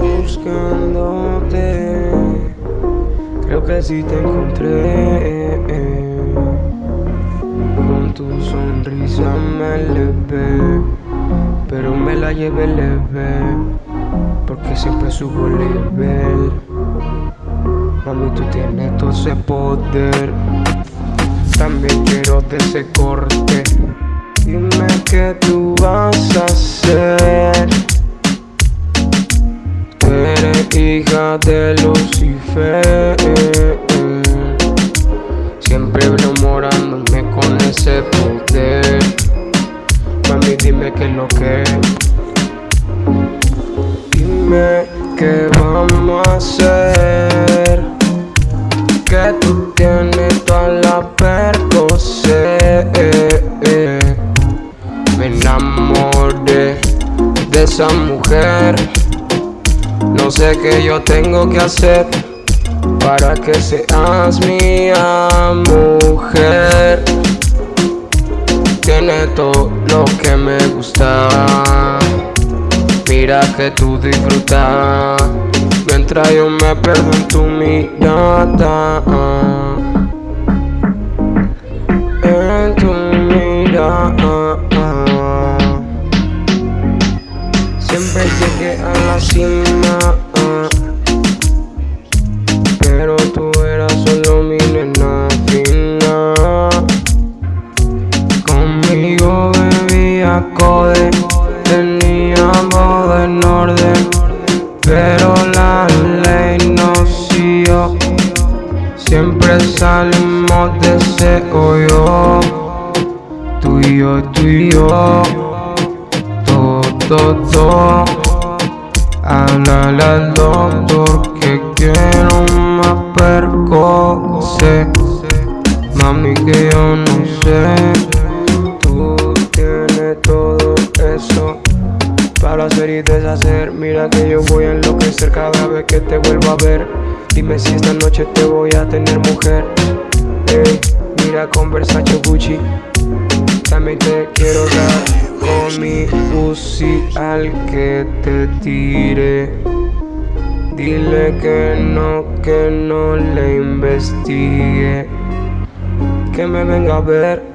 buscándote. Creo que sí te encontré. Con tu sonrisa me levé, pero me la llevé leve, porque siempre subo nivel. Mami, tú tienes todo ese poder. También quiero de ese corte. Dime qué tú vas a hacer. Hija de Lucifer. Siempre enamorándome con ese poder. Mami, dime qué es lo que. Dime qué vamos a hacer. Que tú tienes toda la percocé. Me enamoré de esa mujer. No sé qué yo tengo que hacer para que seas mía, mujer. Tiene todo lo que me gusta. Mira que tú disfrutas mientras yo me pierdo en tu mirada. En tu mirada. Siempre llegué a la cima. Bebía code, teníamos en orden. Pero la ley nos siguió. Siempre salimos de ese hoyo. Tú y yo, tú y yo. Todo, todo. Háblale al doctor que quiero más percocé. Mami, que yo no sé. Hacer y deshacer. Mira que yo voy a enloquecer cada vez que te vuelvo a ver. Dime si esta noche te voy a tener mujer. Ey, mira con Versace Gucci. También te quiero dar con mi Uzi al que te tire. Dile que no, que no le investigue. Que me venga a ver